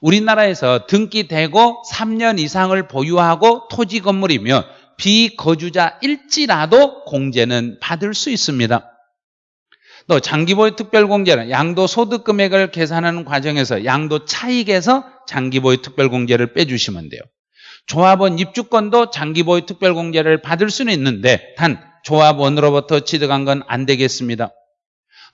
우리나라에서 등기 되고 3년 이상을 보유하고 토지 건물이면 비거주자일지라도 공제는 받을 수 있습니다. 또 장기보유 특별공제는 양도 소득 금액을 계산하는 과정에서 양도 차익에서 장기보유 특별공제를 빼주시면 돼요. 조합원 입주권도 장기보유 특별공제를 받을 수는 있는데 단 조합원으로부터 취득한 건 안 되겠습니다.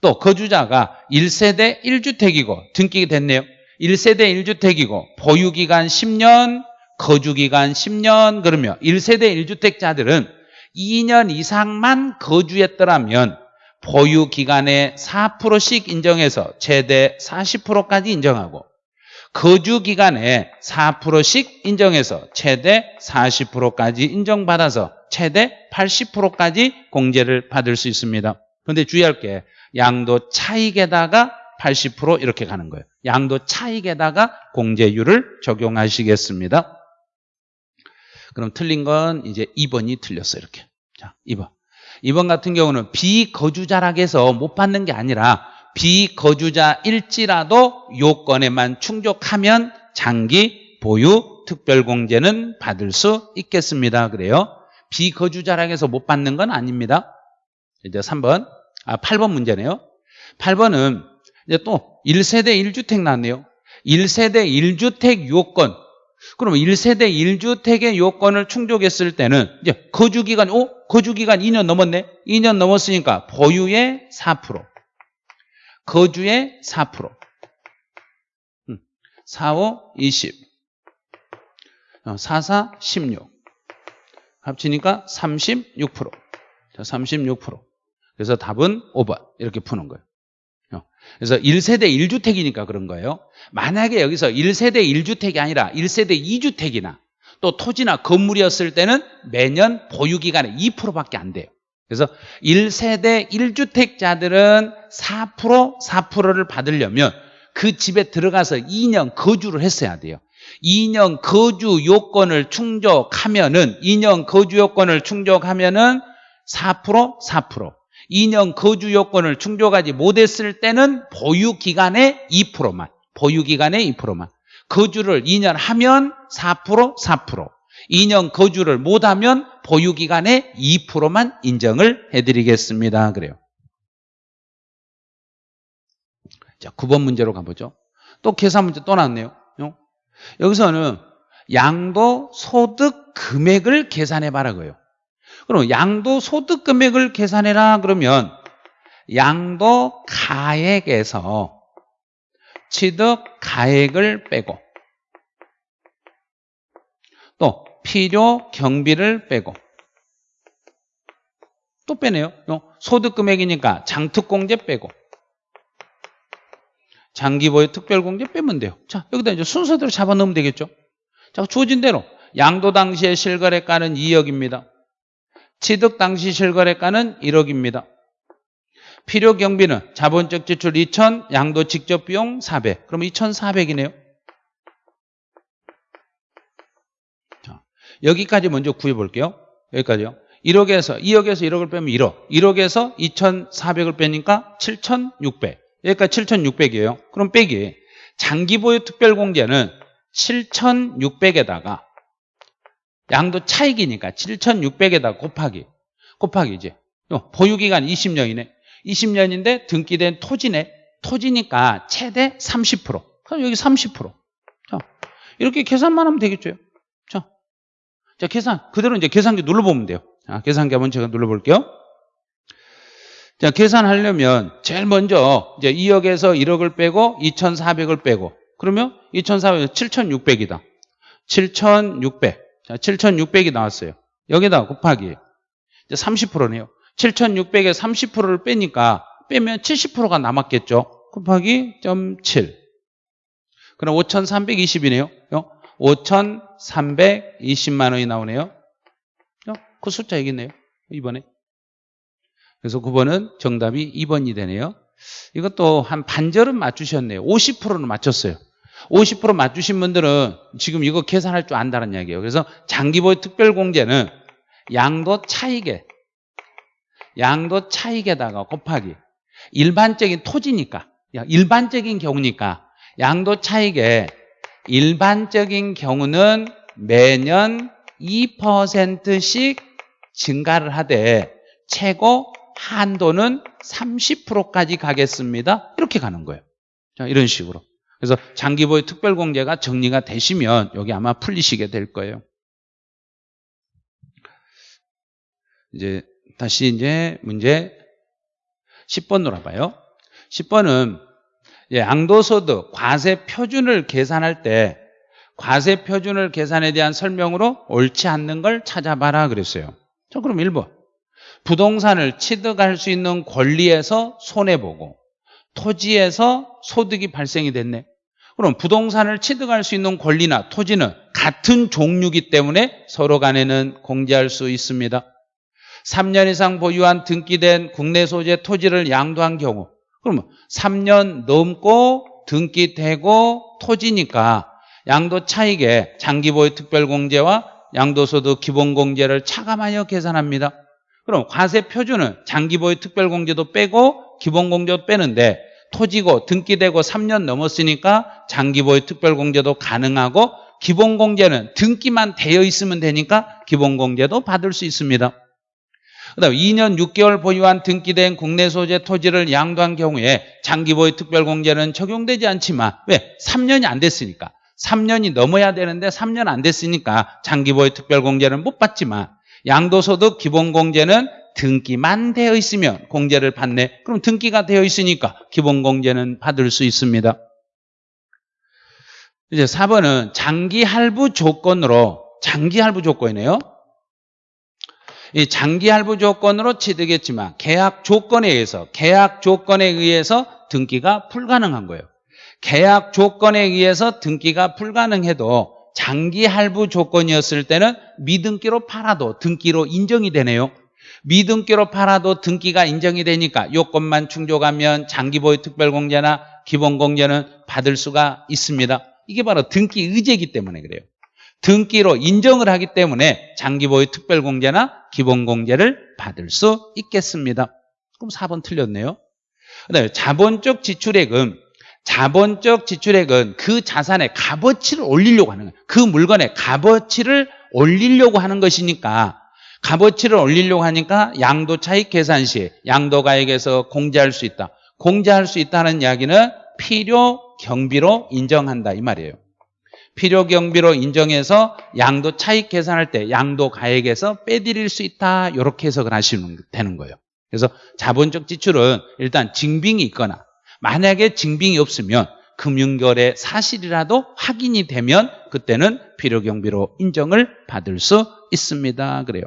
또 거주자가 1세대 1주택이고 등기가 됐네요. 1세대 1주택이고 보유기간 10년, 거주기간 10년 그러면 1세대 1주택자들은 2년 이상만 거주했더라면 보유 기간에 4%씩 인정해서 최대 40%까지 인정하고 거주 기간에 4%씩 인정해서 최대 40%까지 인정받아서 최대 80%까지 공제를 받을 수 있습니다. 그런데 주의할 게 양도 차익에다가 80% 이렇게 가는 거예요. 양도 차익에다가 공제율을 적용하시겠습니다. 그럼 틀린 건 이제 2번이 틀렸어요. 이렇게. 자, 2번. 2번 같은 경우는 비거주자락에서 못 받는 게 아니라 비거주자일지라도 요건에만 충족하면 장기 보유 특별공제는 받을 수 있겠습니다. 그래요. 비거주자락에서 못 받는 건 아닙니다. 이제 3번, 아 8번 문제네요. 8번은 이제 또 1세대 1주택 나왔네요. 1세대 1주택 요건. 그럼 1세대 1주택의 요건을 충족했을 때는 이제 거주기간, 오? 거주기간 2년 넘었네? 2년 넘었으니까 보유의 4%. 거주의 4%. 4, 5, 20. 4, 4, 16. 합치니까 36%. 자, 36%. 그래서 답은 5번. 이렇게 푸는 거예요. 어. 그래서 1세대 1주택이니까 그런 거예요. 만약에 여기서 1세대 1주택이 아니라 1세대 2주택이나 또 토지나 건물이었을 때는 매년 보유기간에 2%밖에 안 돼요. 그래서 1세대 1주택자들은 4% 4%를 받으려면 그 집에 들어가서 2년 거주를 했어야 돼요. 2년 거주 요건을 충족하면은 2년 거주 요건을 충족하면은 4% 4% 2년 거주 요건을 충족하지 못했을 때는 보유 기간의 2%만 보유 기간의 2%만 거주를 2년 하면 4% 4% 2년 거주를 못하면 보유 기간의 2%만 인정을 해드리겠습니다. 그래요. 자, 9번 문제로 가보죠. 또 계산 문제 또 나왔네요. 여기서는 양도 소득 금액을 계산해 봐라고요. 그럼 양도 소득 금액을 계산해라 그러면 양도 가액에서 취득 가액을 빼고 또 필요 경비를 빼고 또 빼네요. 소득 금액이니까 장특공제 빼고 장기보유 특별공제 빼면 돼요. 자, 여기다 이제 순서대로 잡아 넣으면 되겠죠. 자, 주어진 대로 양도 당시의 실거래가는 2억입니다. 취득 당시 실거래가는 1억입니다. 필요 경비는 자본적 지출 2천, 양도 직접 비용 400. 그럼 2,400이네요. 자, 여기까지 먼저 구해 볼게요. 여기까지요. 1억에서 2억에서 1억을 빼면 1억. 1억에서 2,400을 빼니까 7,600. 여기까지 7,600이에요. 그럼 빼기. 장기 보유 특별 공제는 7,600에다가 양도 차익이니까 7,600에다 곱하기. 곱하기 이제. 보유기간 20년이네. 20년인데 등기된 토지네. 토지니까 최대 30%. 그럼 여기 30%. 자, 이렇게 계산만 하면 되겠죠. 자, 자 계산. 그대로 이제 계산기 눌러보면 돼요. 자, 계산기 한번 제가 눌러볼게요. 자, 계산하려면 제일 먼저 이제 2억에서 1억을 빼고 2,400을 빼고 그러면 2,400, 7,600이다. 7,600. 자, 7,600이 나왔어요. 여기다 곱하기. 이제 30%네요. 7,600에 30%를 빼니까 빼면 70%가 남았겠죠. 곱하기 0.7. 그럼 5,320이네요. 5,320만 원이 나오네요. 어? 그 숫자 얘기네요. 이번에. 그래서 9번은 정답이 2번이 되네요. 이것도 한 반절은 맞추셨네요. 50%는 맞췄어요. 50% 맞추신 분들은 지금 이거 계산할 줄 안다는 이야기예요. 그래서 장기보유 특별공제는 양도 차익에 양도 차익에다가 곱하기 일반적인 토지니까 일반적인 경우니까 양도 차익에 일반적인 경우는 매년 2%씩 증가를 하되 최고 한도는 30%까지 가겠습니다. 이렇게 가는 거예요. 자, 이런 식으로. 그래서 장기보유 특별공제가 정리가 되시면 여기 아마 풀리시게 될 거예요. 이제 다시 이제 문제 10번 놀아봐요. 10번은 양도소득 과세 표준을 계산할 때 과세 표준을 계산에 대한 설명으로 옳지 않는 걸 찾아봐라 그랬어요. 자, 그럼 1번. 부동산을 취득할 수 있는 권리에서 손해보고 토지에서 소득이 발생이 됐네. 그럼 부동산을 취득할 수 있는 권리나 토지는 같은 종류이기 때문에 서로 간에는 공제할 수 있습니다. 3년 이상 보유한 등기된 국내 소재 토지를 양도한 경우 그러면 3년 넘고 등기되고 토지니까 양도 차익에 장기보유 특별공제와 양도소득 기본공제를 차감하여 계산합니다. 그럼 과세 표준은 장기보유 특별공제도 빼고 기본공제도 빼는데 토지고 등기되고 3년 넘었으니까 장기보유 특별공제도 가능하고 기본공제는 등기만 되어 있으면 되니까 기본공제도 받을 수 있습니다. 그 다음 2년 6개월 보유한 등기된 국내 소재 토지를 양도한 경우에 장기보유 특별공제는 적용되지 않지만 왜? 3년이 안 됐으니까 3년이 넘어야 되는데 3년 안 됐으니까 장기보유 특별공제는 못 받지만 양도소득 기본공제는 등기만 되어 있으면 공제를 받네. 그럼 등기가 되어 있으니까 기본공제는 받을 수 있습니다. 이제 4번은 장기 할부 조건으로 장기 할부 조건이네요. 이 장기 할부 조건으로 취득했지만 계약 조건에 의해서 계약 조건에 의해서 등기가 불가능한 거예요. 계약 조건에 의해서 등기가 불가능해도 장기 할부 조건이었을 때는 미등기로 팔아도 등기로 인정이 되네요. 미등기로 팔아도 등기가 인정이 되니까 요건만 충족하면 장기보유 특별공제나 기본공제는 받을 수가 있습니다. 이게 바로 등기 의제이기 때문에 그래요. 등기로 인정을 하기 때문에 장기보유 특별공제나 기본공제를 받을 수 있겠습니다. 그럼 4번 틀렸네요. 그다음에 자본적 지출액은 자본적 지출액은 그 자산의 값어치를 올리려고 하는 거예요. 그 물건의 값어치를 올리려고 하는 것이니까 값어치를 올리려고 하니까 양도 차익 계산 시 양도가액에서 공제할 수 있다. 공제할 수 있다는 이야기는 필요 경비로 인정한다 이 말이에요. 필요 경비로 인정해서 양도 차익 계산할 때 양도 가액에서 빼드릴 수 있다. 이렇게 해석을 하시면 되는 거예요. 그래서 자본적 지출은 일단 증빙이 있거나 만약에 증빙이 없으면 금융거래 사실이라도 확인이 되면 그때는 필요경비로 인정을 받을 수 있습니다. 그래요.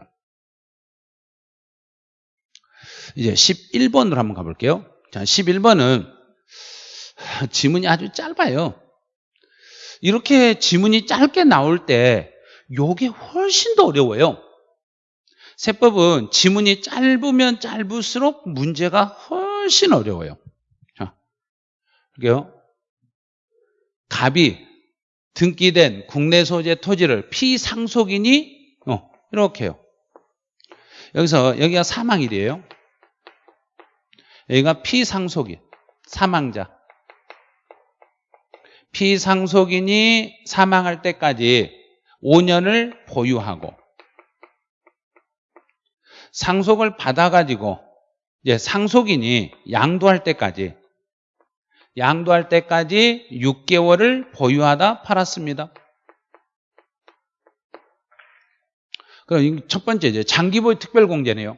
이제 11번으로 한번 가볼게요. 자, 11번은 지문이 아주 짧아요. 이렇게 지문이 짧게 나올 때 요게 훨씬 더 어려워요. 세법은 지문이 짧으면 짧을수록 문제가 훨씬 어려워요. 자, 볼게요. 갑이 등기된 국내 소재 토지를 피상속인이 어, 이렇게 요. 여기서 여기가 사망일이에요. 여기가 피상속인, 사망자. 피상속인이 사망할 때까지 5년을 보유하고 상속을 받아가지고 이제 상속인이 양도할 때까지 양도할 때까지 6개월을 보유하다 팔았습니다. 그럼 첫 번째 장기보유 특별공제네요.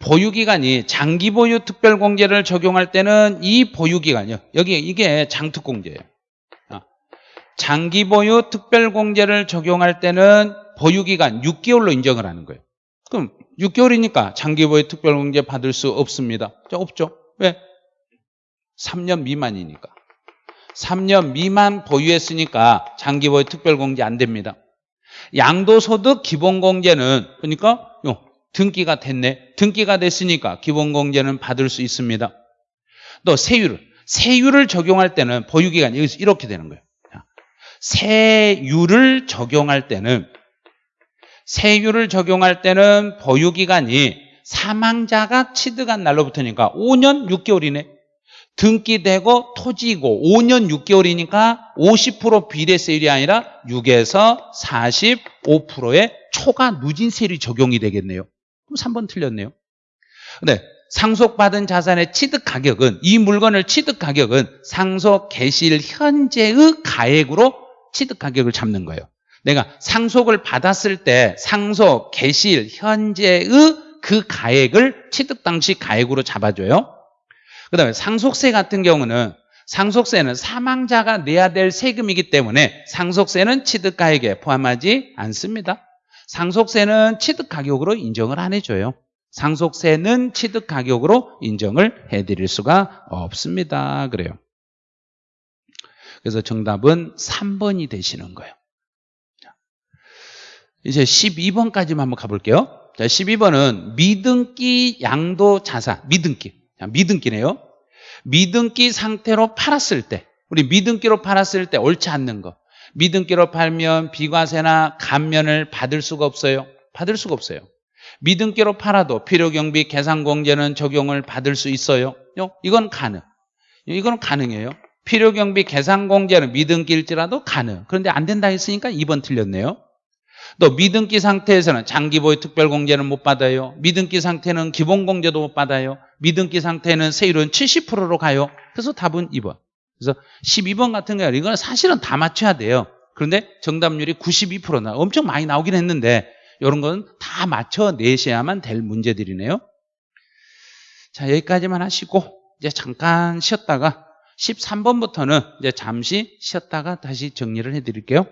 보유기간이 장기보유 특별공제를 적용할 때는 이 보유기간이요. 여기 이게 장특공제예요. 아, 장기보유 특별공제를 적용할 때는 보유기간 6개월로 인정을 하는 거예요. 그럼 6개월이니까 장기보유 특별공제 받을 수 없습니다. 자, 없죠. 왜? 3년 미만이니까. 3년 미만 보유했으니까 장기 보유 특별공제 안 됩니다. 양도소득 기본공제는 그러니까 요, 등기가 됐네. 등기가 됐으니까 기본공제는 받을 수 있습니다. 또 세율을 세율을 적용할 때는 보유기간이 여기서 이렇게 되는 거예요. 자, 세율을 적용할 때는 세율을 적용할 때는 보유기간이 사망자가 취득한 날로부터니까 5년 6개월이네. 등기 되고 토지고 5년 6개월이니까 50% 비례세율이 아니라 6에서 45%의 초과 누진세율이 적용이 되겠네요. 그럼 3번 틀렸네요. 네, 상속받은 자산의 취득 가격은 이 물건을 취득 가격은 상속 개시일 현재의 가액으로 취득 가격을 잡는 거예요. 내가 상속을 받았을 때 상속 개시일 현재의 그 가액을 취득 당시 가액으로 잡아줘요. 그 다음에 상속세 같은 경우는 상속세는 사망자가 내야 될 세금이기 때문에 상속세는 취득 가액에 포함하지 않습니다. 상속세는 취득 가격으로 인정을 안 해줘요. 상속세는 취득 가격으로 인정을 해드릴 수가 없습니다. 그래요. 그래서 정답은 3번이 되시는 거예요. 이제 12번까지만 한번 가볼게요. 자, 12번은 미등기 양도 자산, 미등기. 자, 미등기네요. 미등기 상태로 팔았을 때, 우리 미등기로 팔았을 때 옳지 않는 거. 미등기로 팔면 비과세나 감면을 받을 수가 없어요. 받을 수가 없어요. 미등기로 팔아도 필요경비 계산공제는 적용을 받을 수 있어요. 이건 가능. 이건 가능해요. 필요경비 계산공제는 미등기일지라도 가능. 그런데 안 된다 했으니까 2번 틀렸네요. 또 미등기 상태에서는 장기보유 특별공제는 못 받아요. 미등기 상태는 기본공제도 못 받아요. 미등기 상태는 세율은 70%로 가요. 그래서 답은 2번. 그래서 12번 같은 경우 이건 사실은 다 맞춰야 돼요. 그런데 정답률이 92%나 엄청 많이 나오긴 했는데 이런 건 다 맞춰내셔야만 될 문제들이네요. 자 여기까지만 하시고 이제 잠깐 쉬었다가 13번부터는 이제 잠시 쉬었다가 다시 정리를 해드릴게요.